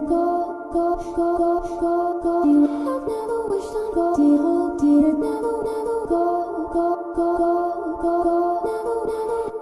go, go, go, go, go, go. You have never wished on go. Did hope, did it never, never go, go, go, go, go, go, never, never.